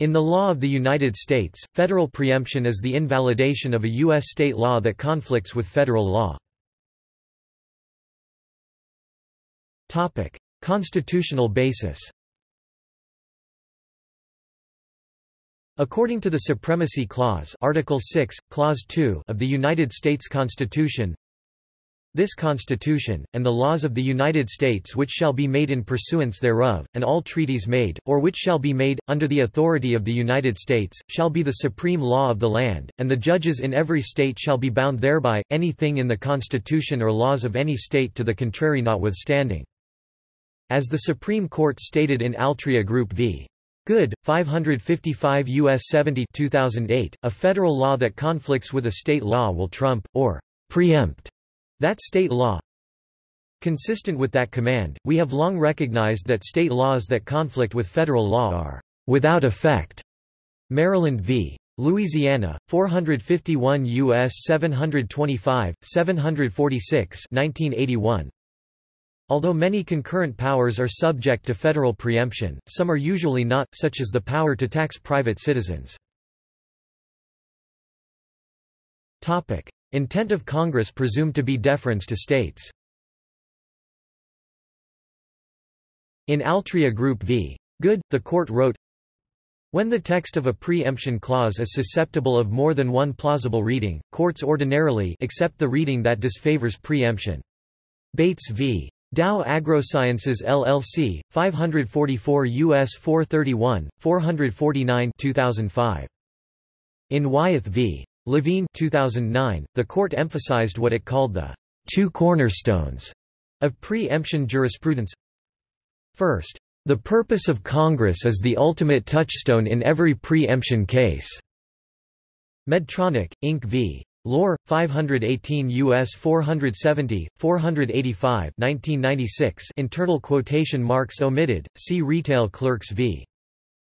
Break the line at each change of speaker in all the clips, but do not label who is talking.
In the law of the United States, federal preemption is the invalidation of a U.S. state law that conflicts with federal law. Constitutional basis According to the Supremacy Clause Article 6, Clause 2 of the United States Constitution, this Constitution, and the laws of the United States which shall be made in pursuance thereof, and all treaties made, or which shall be made, under the authority of the United States, shall be the supreme law of the land, and the judges in every state shall be bound thereby, anything in the Constitution or laws of any state to the contrary notwithstanding. As the Supreme Court stated in Altria Group v. Good, 555 U.S. 70 2008, a federal law that conflicts with a state law will trump, or preempt, that state law. Consistent with that command, we have long recognized that state laws that conflict with federal law are without effect. Maryland v. Louisiana, 451 U.S. 725, 746 1981. Although many concurrent powers are subject to federal preemption, some are usually not, such as the power to tax private citizens. Intent of Congress presumed to be deference to states. In Altria Group v. Good, the court wrote, when the text of a preemption clause is susceptible of more than one plausible reading, courts ordinarily accept the reading that disfavors preemption. Bates v. Dow AgroSciences LLC, 544 U.S. 431, 449 2005. In Wyeth v. Levine 2009, the court emphasized what it called the two cornerstones of pre-emption jurisprudence. First, the purpose of Congress is the ultimate touchstone in every pre-emption case. Medtronic, Inc. v. Lohr, 518 U.S. 470, 485 1996 internal quotation marks omitted, see Retail Clerks v.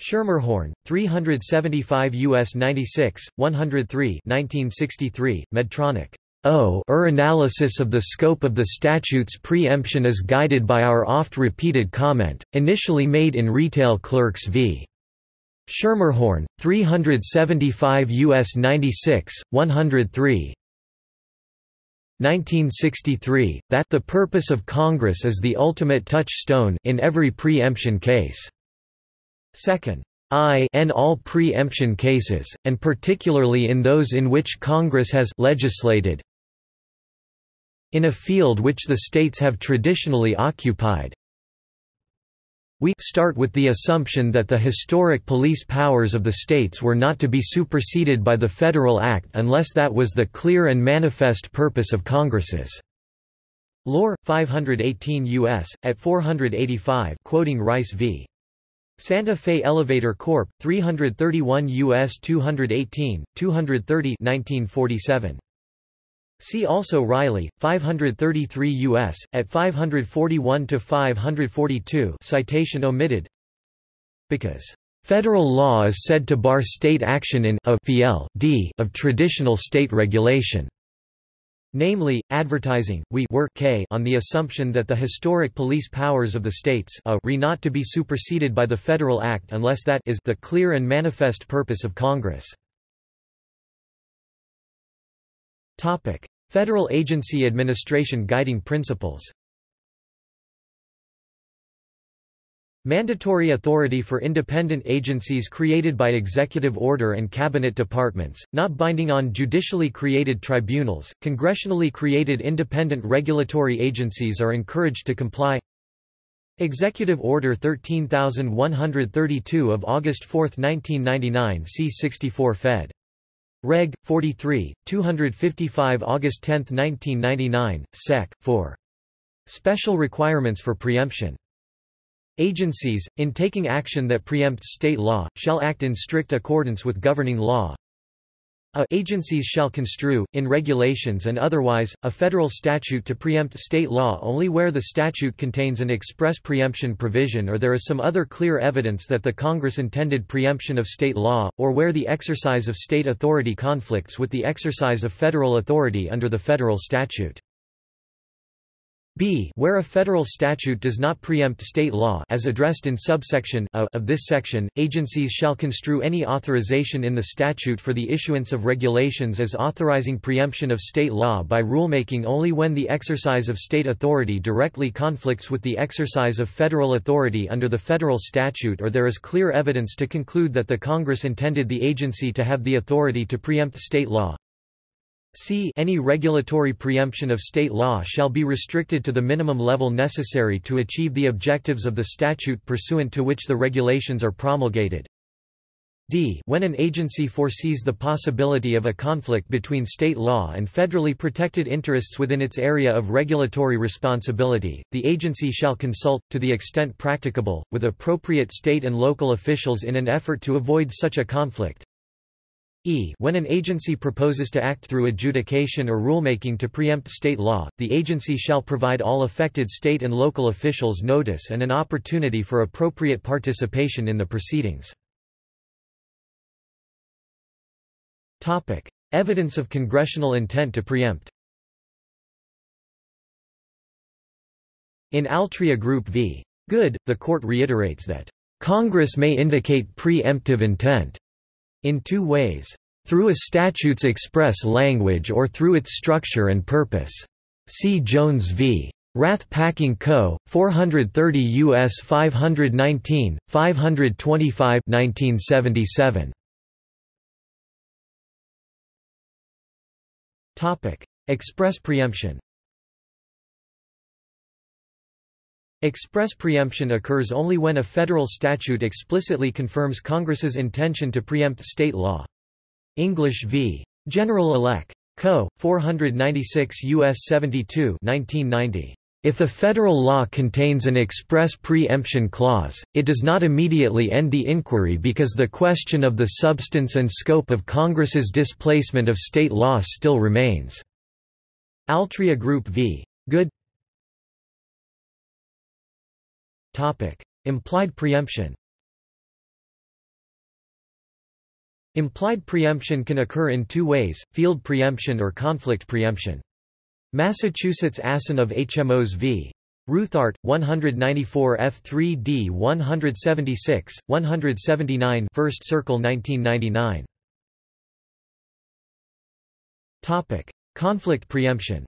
Schermerhorn, 375 U.S. 96, 103 1963, Medtronic. O er analysis of the scope of the statute's preemption is guided by our oft-repeated comment, initially made in Retail Clerks v. Schermerhorn, 375 U.S. 96, 103 1963, that the purpose of Congress is the ultimate touchstone in every preemption case. Second, I in all preemption cases, and particularly in those in which Congress has legislated in a field which the states have traditionally occupied. We start with the assumption that the historic police powers of the states were not to be superseded by the Federal Act unless that was the clear and manifest purpose of Congresses. Lohr, 518 U.S., at 485 quoting Rice v. Santa Fe Elevator Corp., 331 U.S. 218, 230 1947. See also Reilly, 533 U.S., at 541–542 citation omitted Because, "...federal law is said to bar state action in a d of traditional state regulation." Namely, advertising, we were k on the assumption that the historic police powers of the states a re not to be superseded by the Federal Act unless that is the clear and manifest purpose of Congress. Federal Agency Administration Guiding Principles Mandatory authority for independent agencies created by executive order and cabinet departments, not binding on judicially created tribunals. Congressionally created independent regulatory agencies are encouraged to comply. Executive Order 13132 of August 4, 1999 C64 Fed. Reg. 43, 255 August 10, 1999, Sec. 4. Special requirements for preemption. Agencies, in taking action that preempts state law, shall act in strict accordance with governing law. A agencies shall construe, in regulations and otherwise, a federal statute to preempt state law only where the statute contains an express preemption provision or there is some other clear evidence that the Congress intended preemption of state law, or where the exercise of state authority conflicts with the exercise of federal authority under the federal statute. B where a federal statute does not preempt state law as addressed in subsection a of this section, agencies shall construe any authorization in the statute for the issuance of regulations as authorizing preemption of state law by rulemaking only when the exercise of state authority directly conflicts with the exercise of federal authority under the federal statute or there is clear evidence to conclude that the Congress intended the agency to have the authority to preempt state law. C any regulatory preemption of state law shall be restricted to the minimum level necessary to achieve the objectives of the statute pursuant to which the regulations are promulgated. D when an agency foresees the possibility of a conflict between state law and federally protected interests within its area of regulatory responsibility, the agency shall consult, to the extent practicable, with appropriate state and local officials in an effort to avoid such a conflict. E when an agency proposes to act through adjudication or rulemaking to preempt state law, the agency shall provide all affected state and local officials notice and an opportunity for appropriate participation in the proceedings. Topic. Evidence of congressional intent to preempt In Altria Group v. Good, the court reiterates that, "...Congress may indicate pre-emptive intent." In two ways, through a statute's express language or through its structure and purpose. See Jones v. Rath Packing Co., 430 U.S. 519, 525 1977. Express preemption Express preemption occurs only when a federal statute explicitly confirms Congress's intention to preempt state law. English v. General Elec. Co., 496 U.S. 72 1990. If a federal law contains an express preemption clause, it does not immediately end the inquiry because the question of the substance and scope of Congress's displacement of state law still remains. Altria Group v. Good Implied preemption Implied preemption can occur in two ways, field preemption or conflict preemption. Massachusetts Assin of HMOs v. Ruthardt, 194 F3D 176, 179 First Circle 1999. Conflict preemption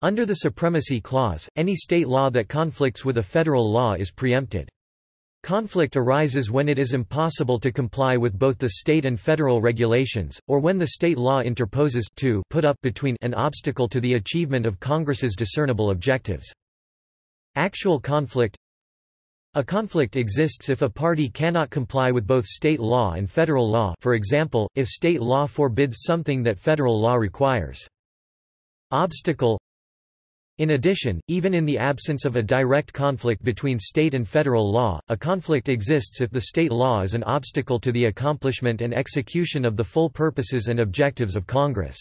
Under the Supremacy Clause, any state law that conflicts with a federal law is preempted. Conflict arises when it is impossible to comply with both the state and federal regulations, or when the state law interposes to put up between an obstacle to the achievement of Congress's discernible objectives. Actual conflict a conflict exists if a party cannot comply with both state law and federal law for example, if state law forbids something that federal law requires. Obstacle in addition, even in the absence of a direct conflict between state and federal law, a conflict exists if the state law is an obstacle to the accomplishment and execution of the full purposes and objectives of Congress.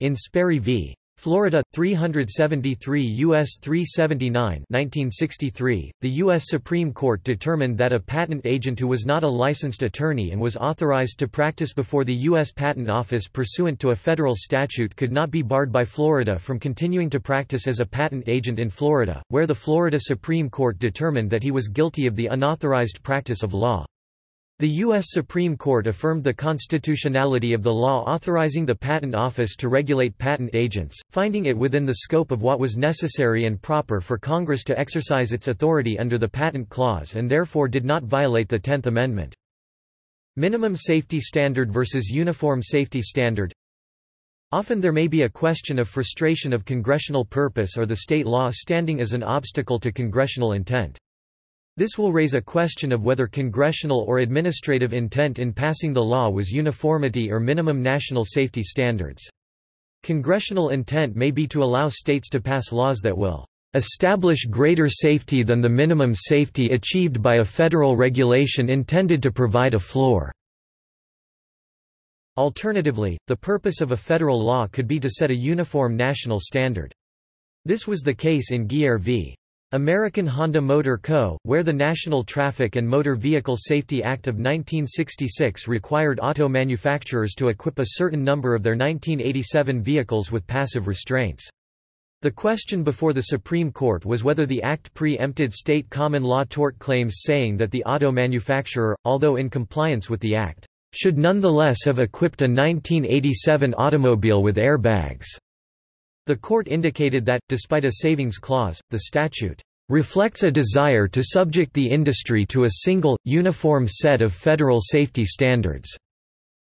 In Sperry v. Florida 373 US 379 1963 the US Supreme Court determined that a patent agent who was not a licensed attorney and was authorized to practice before the US Patent Office pursuant to a federal statute could not be barred by Florida from continuing to practice as a patent agent in Florida where the Florida Supreme Court determined that he was guilty of the unauthorized practice of law the U.S. Supreme Court affirmed the constitutionality of the law authorizing the Patent Office to regulate patent agents, finding it within the scope of what was necessary and proper for Congress to exercise its authority under the Patent Clause and therefore did not violate the Tenth Amendment. Minimum safety standard versus uniform safety standard Often there may be a question of frustration of congressional purpose or the state law standing as an obstacle to congressional intent. This will raise a question of whether congressional or administrative intent in passing the law was uniformity or minimum national safety standards. Congressional intent may be to allow states to pass laws that will establish greater safety than the minimum safety achieved by a federal regulation intended to provide a floor. Alternatively, the purpose of a federal law could be to set a uniform national standard. This was the case in Geier v. American Honda Motor Co., where the National Traffic and Motor Vehicle Safety Act of 1966 required auto manufacturers to equip a certain number of their 1987 vehicles with passive restraints. The question before the Supreme Court was whether the Act pre-empted state common law tort claims saying that the auto manufacturer, although in compliance with the Act, should nonetheless have equipped a 1987 automobile with airbags. The court indicated that, despite a savings clause, the statute reflects a desire to subject the industry to a single, uniform set of federal safety standards.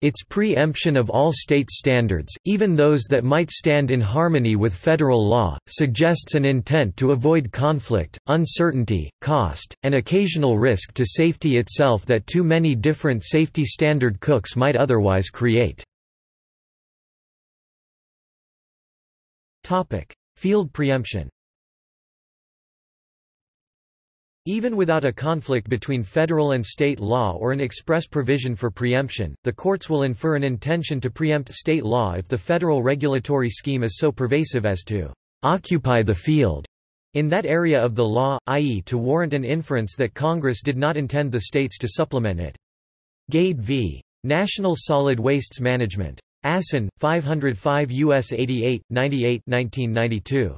Its preemption of all state standards, even those that might stand in harmony with federal law, suggests an intent to avoid conflict, uncertainty, cost, and occasional risk to safety itself that too many different safety standard cooks might otherwise create. Field preemption Even without a conflict between federal and state law or an express provision for preemption, the courts will infer an intention to preempt state law if the federal regulatory scheme is so pervasive as to occupy the field in that area of the law, i.e. to warrant an inference that Congress did not intend the states to supplement it. Gade v. National Solid Wastes Management. Assin, 505 U.S. 88, 98 1992.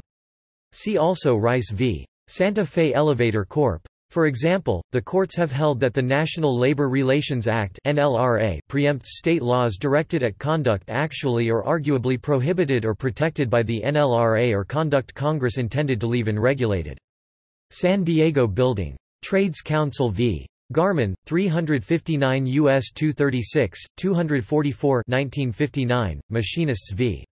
See also Rice v. Santa Fe Elevator Corp. For example, the courts have held that the National Labor Relations Act NLRA preempts state laws directed at conduct actually or arguably prohibited or protected by the NLRA or conduct Congress intended to leave unregulated. San Diego Building. Trades Council v. Garmon, 359 U.S. 236, 244 1959, Machinists v.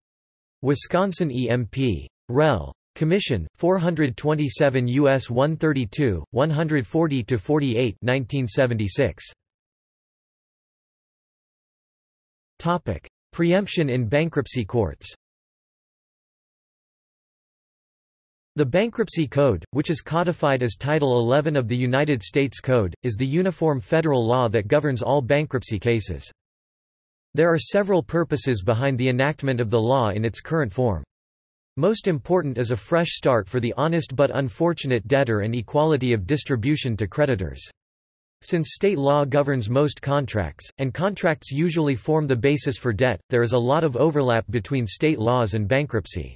Wisconsin EMP. Rel. Commission, 427 U.S. 132, 140–48 1976. Preemption in bankruptcy courts The Bankruptcy Code, which is codified as Title 11 of the United States Code, is the uniform federal law that governs all bankruptcy cases. There are several purposes behind the enactment of the law in its current form. Most important is a fresh start for the honest but unfortunate debtor and equality of distribution to creditors. Since state law governs most contracts, and contracts usually form the basis for debt, there is a lot of overlap between state laws and bankruptcy.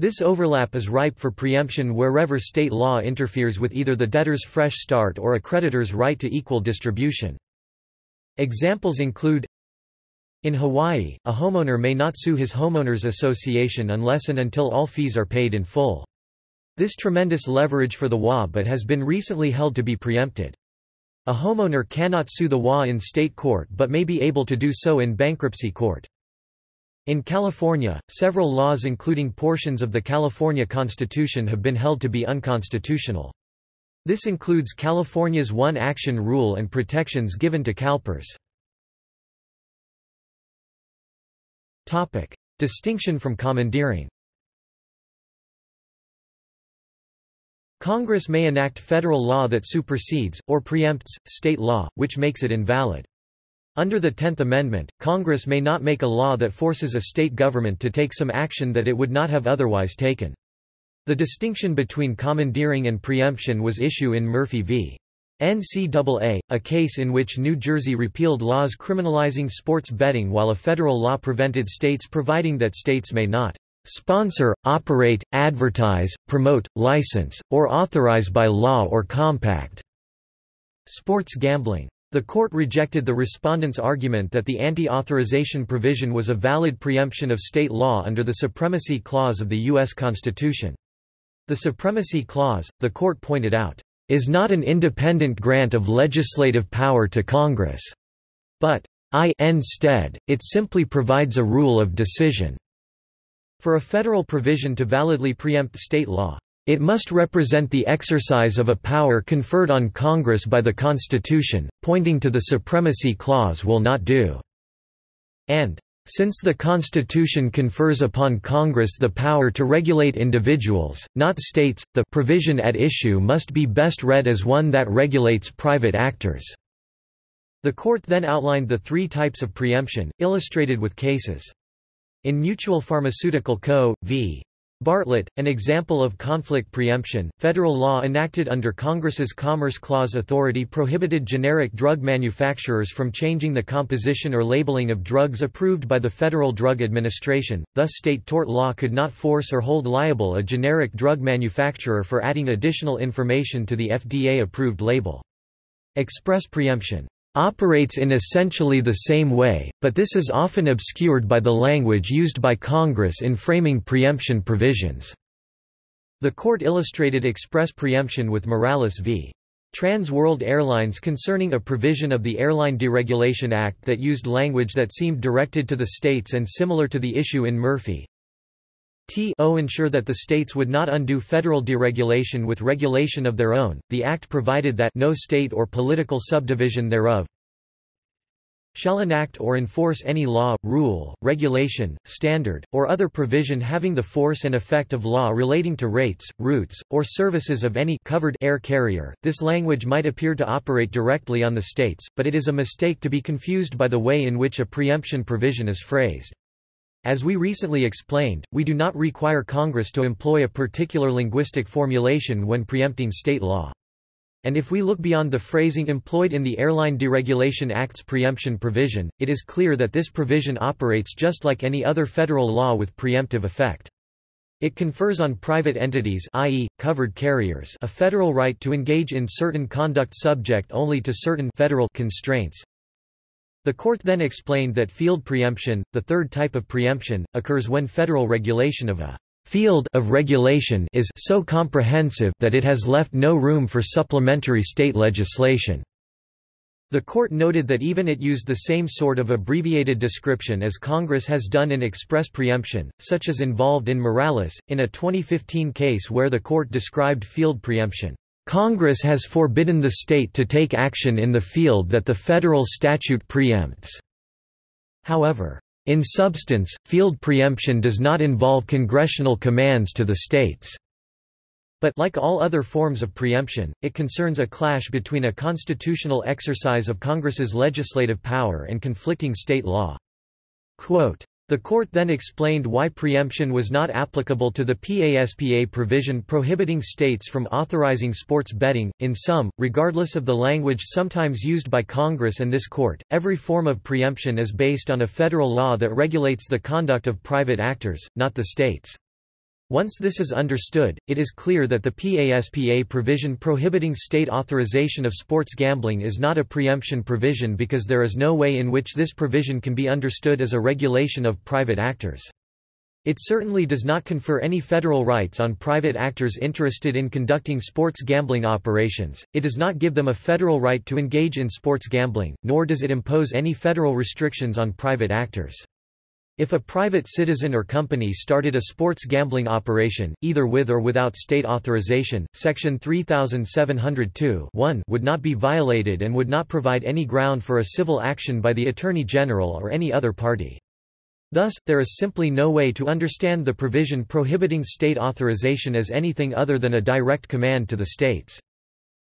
This overlap is ripe for preemption wherever state law interferes with either the debtor's fresh start or a creditor's right to equal distribution. Examples include in Hawaii, a homeowner may not sue his homeowners association unless and until all fees are paid in full. This tremendous leverage for the WA but has been recently held to be preempted. A homeowner cannot sue the WA in state court but may be able to do so in bankruptcy court. In California, several laws including portions of the California Constitution have been held to be unconstitutional. This includes California's one-action rule and protections given to CalPERS. Distinction from commandeering Congress may enact federal law that supersedes, or preempts, state law, which makes it invalid. Under the Tenth Amendment, Congress may not make a law that forces a state government to take some action that it would not have otherwise taken. The distinction between commandeering and preemption was issue in Murphy v. NCAA, a case in which New Jersey repealed laws criminalizing sports betting while a federal law prevented states providing that states may not sponsor, operate, advertise, promote, license, or authorize by law or compact sports gambling. The court rejected the respondent's argument that the anti-authorization provision was a valid preemption of state law under the Supremacy Clause of the U.S. Constitution. The Supremacy Clause, the court pointed out, is not an independent grant of legislative power to Congress, but I instead, it simply provides a rule of decision. For a federal provision to validly preempt state law, it must represent the exercise of a power conferred on Congress by the Constitution, pointing to the Supremacy Clause will not do. And, since the Constitution confers upon Congress the power to regulate individuals, not states, the provision at issue must be best read as one that regulates private actors. The court then outlined the three types of preemption, illustrated with cases. In Mutual Pharmaceutical Co. v. Bartlett, an example of conflict preemption, federal law enacted under Congress's Commerce Clause authority prohibited generic drug manufacturers from changing the composition or labeling of drugs approved by the Federal Drug Administration, thus state tort law could not force or hold liable a generic drug manufacturer for adding additional information to the FDA-approved label. Express preemption operates in essentially the same way, but this is often obscured by the language used by Congress in framing preemption provisions. The court illustrated express preemption with Morales v. Trans World Airlines concerning a provision of the Airline Deregulation Act that used language that seemed directed to the states and similar to the issue in Murphy. To ensure that the states would not undo federal deregulation with regulation of their own, the Act provided that no state or political subdivision thereof shall enact or enforce any law, rule, regulation, standard, or other provision having the force and effect of law relating to rates, routes, or services of any covered air carrier. This language might appear to operate directly on the states, but it is a mistake to be confused by the way in which a preemption provision is phrased. As we recently explained, we do not require Congress to employ a particular linguistic formulation when preempting state law. And if we look beyond the phrasing employed in the Airline Deregulation Act's preemption provision, it is clear that this provision operates just like any other federal law with preemptive effect. It confers on private entities i.e., covered carriers a federal right to engage in certain conduct subject only to certain federal constraints, the court then explained that field preemption, the third type of preemption, occurs when federal regulation of a field of regulation is so comprehensive that it has left no room for supplementary state legislation. The court noted that even it used the same sort of abbreviated description as Congress has done in express preemption, such as involved in Morales, in a 2015 case where the court described field preemption Congress has forbidden the state to take action in the field that the federal statute preempts. However, in substance, field preemption does not involve congressional commands to the states. But like all other forms of preemption, it concerns a clash between a constitutional exercise of Congress's legislative power and conflicting state law. Quote, the court then explained why preemption was not applicable to the PASPA provision prohibiting states from authorizing sports betting. In sum, regardless of the language sometimes used by Congress and this court, every form of preemption is based on a federal law that regulates the conduct of private actors, not the states. Once this is understood, it is clear that the PASPA provision prohibiting state authorization of sports gambling is not a preemption provision because there is no way in which this provision can be understood as a regulation of private actors. It certainly does not confer any federal rights on private actors interested in conducting sports gambling operations, it does not give them a federal right to engage in sports gambling, nor does it impose any federal restrictions on private actors. If a private citizen or company started a sports gambling operation, either with or without state authorization, Section 3702 would not be violated and would not provide any ground for a civil action by the Attorney General or any other party. Thus, there is simply no way to understand the provision prohibiting state authorization as anything other than a direct command to the states.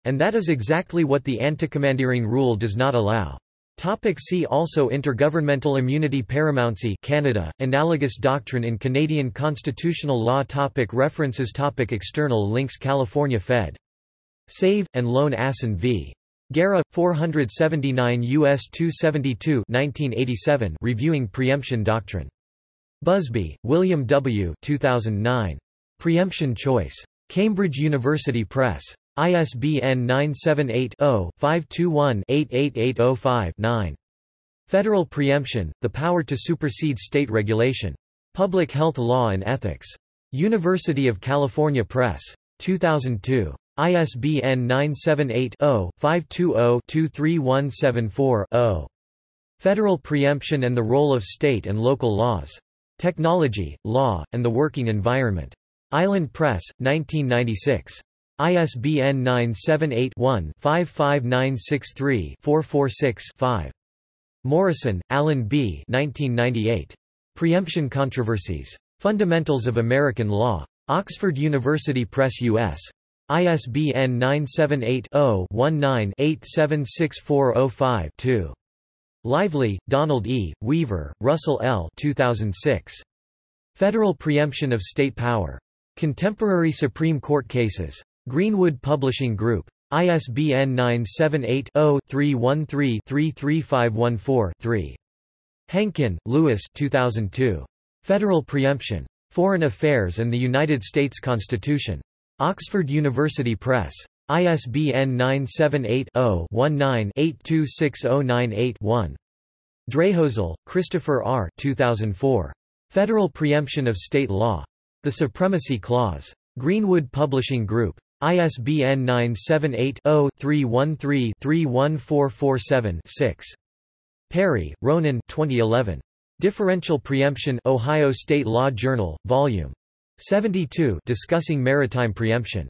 And that is exactly what the anti-commandeering rule does not allow. Topic see also Intergovernmental immunity Paramountcy Canada, analogous doctrine in Canadian constitutional law topic References topic External links California Fed. Save, and Loan Assen v. Guerra, 479 U.S. 272 1987 Reviewing Preemption Doctrine. Buzbee, William W. 2009. Preemption Choice. Cambridge University Press. ISBN 978-0-521-88805-9. Federal Preemption, The Power to Supersede State Regulation. Public Health Law and Ethics. University of California Press. 2002. ISBN 978-0-520-23174-0. Federal Preemption and the Role of State and Local Laws. Technology, Law, and the Working Environment. Island Press, 1996. ISBN 978-1-55963-446-5. Morrison, Alan B. 1998. Preemption Controversies. Fundamentals of American Law. Oxford University Press U.S. ISBN 978-0-19-876405-2. Lively, Donald E., Weaver, Russell L. 2006. Federal preemption of state power. Contemporary Supreme Court cases. Greenwood Publishing Group. ISBN 978-0-313-33514-3. Henkin, Louis 2002. Federal Preemption. Foreign Affairs and the United States Constitution. Oxford University Press. ISBN 978-0-19-826098-1. Drahozal, Christopher R. 2004. Federal Preemption of State Law. The Supremacy Clause. Greenwood Publishing Group. ISBN 978-0-313-31447-6. Perry, Ronen 2011. Differential Preemption Ohio State Law Journal, Vol. 72 discussing maritime preemption.